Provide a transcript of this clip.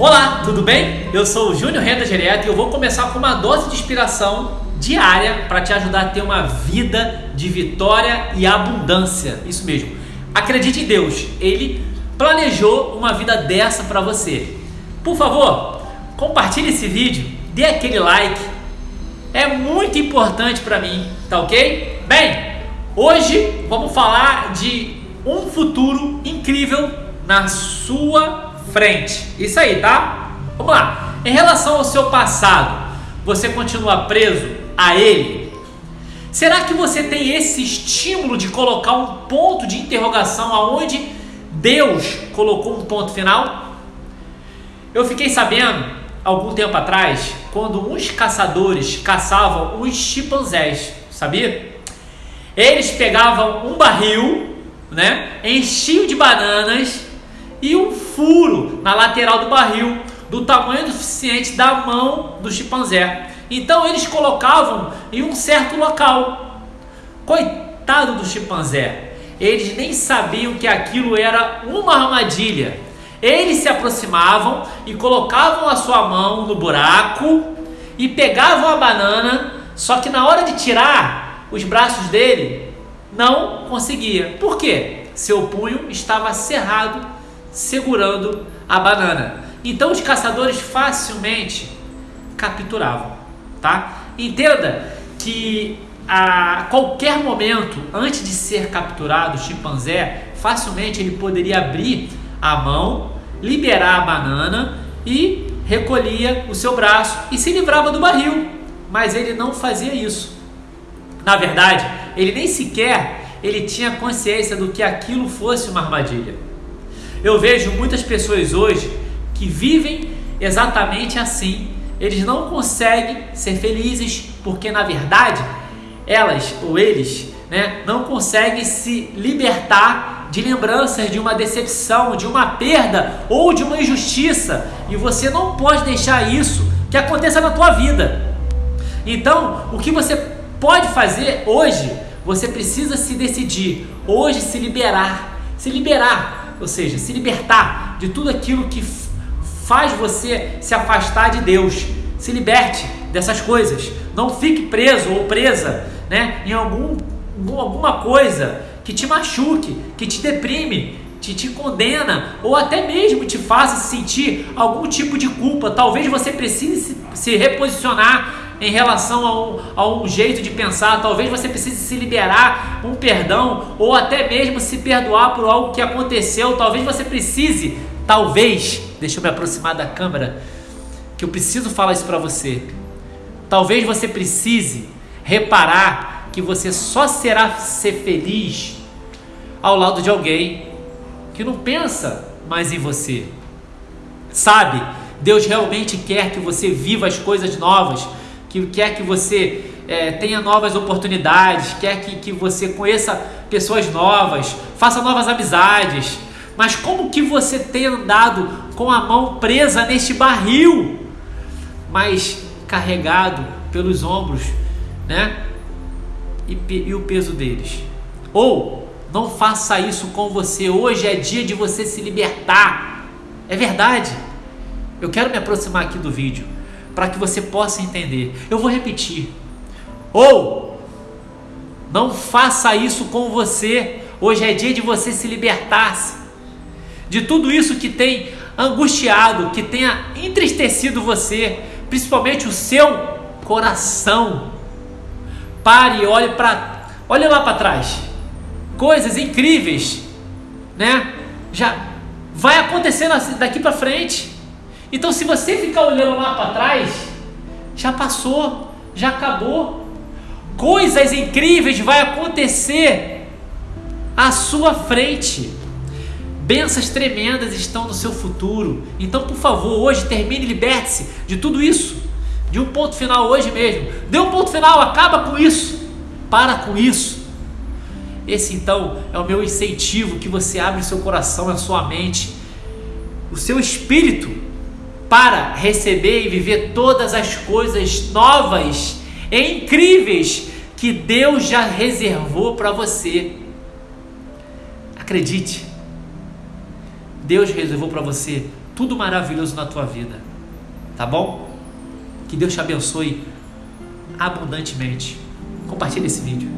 Olá, tudo bem? Eu sou o Júnior Renda Direto e eu vou começar com uma dose de inspiração diária para te ajudar a ter uma vida de vitória e abundância. Isso mesmo. Acredite em Deus, Ele planejou uma vida dessa para você. Por favor, compartilhe esse vídeo, dê aquele like. É muito importante para mim, tá ok? Bem, hoje vamos falar de um futuro incrível na sua frente. Isso aí, tá? Vamos lá. Em relação ao seu passado, você continua preso a ele? Será que você tem esse estímulo de colocar um ponto de interrogação aonde Deus colocou um ponto final? Eu fiquei sabendo algum tempo atrás quando uns caçadores caçavam os chimpanzés, sabia? Eles pegavam um barril, né, enchiam de bananas e um furo na lateral do barril do tamanho suficiente da mão do chimpanzé. Então eles colocavam em um certo local. Coitado do chimpanzé, eles nem sabiam que aquilo era uma armadilha. Eles se aproximavam e colocavam a sua mão no buraco e pegavam a banana, só que na hora de tirar os braços dele, não conseguia. Por quê? Seu punho estava cerrado, segurando a banana. Então os caçadores facilmente capturavam, tá? Entenda que a qualquer momento, antes de ser capturado, o chimpanzé facilmente ele poderia abrir a mão, liberar a banana e recolhia o seu braço e se livrava do barril. Mas ele não fazia isso. Na verdade, ele nem sequer ele tinha consciência do que aquilo fosse uma armadilha. Eu vejo muitas pessoas hoje que vivem exatamente assim. Eles não conseguem ser felizes porque na verdade elas ou eles, né, não conseguem se libertar de lembranças de uma decepção, de uma perda ou de uma injustiça, e você não pode deixar isso que aconteça na tua vida. Então, o que você pode fazer hoje, você precisa se decidir, hoje se liberar, se liberar, ou seja, se libertar de tudo aquilo que faz você se afastar de Deus. Se liberte dessas coisas. Não fique preso ou presa né, em algum, alguma coisa que te machuque, que te deprime, te, te condena ou até mesmo te faça sentir algum tipo de culpa. Talvez você precise se, se reposicionar em relação a um, jeito de pensar. Talvez você precise se liberar um perdão ou até mesmo se perdoar por algo que aconteceu. Talvez você precise, talvez, deixa eu me aproximar da câmera, que eu preciso falar isso para você. Talvez você precise reparar que você só será ser feliz ao lado de alguém que não pensa mais em você. Sabe? Deus realmente quer que você viva as coisas novas, que quer que você é, tenha novas oportunidades, quer que, que você conheça pessoas novas, faça novas amizades. Mas como que você tem andado com a mão presa neste barril, mas carregado pelos ombros, né? E, e o peso deles. Ou não faça isso com você. Hoje é dia de você se libertar. É verdade. Eu quero me aproximar aqui do vídeo para que você possa entender. Eu vou repetir. Ou não faça isso com você. Hoje é dia de você se libertar de tudo isso que tem angustiado, que tenha entristecido você, principalmente o seu coração. Pare e olhe para, olhe lá para trás. Coisas incríveis, né? Já vai acontecer daqui para frente. Então, se você ficar olhando lá para trás, já passou, já acabou. Coisas incríveis vai acontecer à sua frente. Bênçãos tremendas estão no seu futuro. Então, por favor, hoje termine e liberte-se de tudo isso. De um ponto final hoje mesmo. Dê um ponto final, acaba com isso. Para com isso. Esse então é o meu incentivo que você abre o seu coração, a sua mente, o seu espírito para receber e viver todas as coisas novas e incríveis que Deus já reservou para você. Acredite. Deus reservou para você tudo maravilhoso na tua vida. Tá bom? Que Deus te abençoe abundantemente. Compartilhe esse vídeo.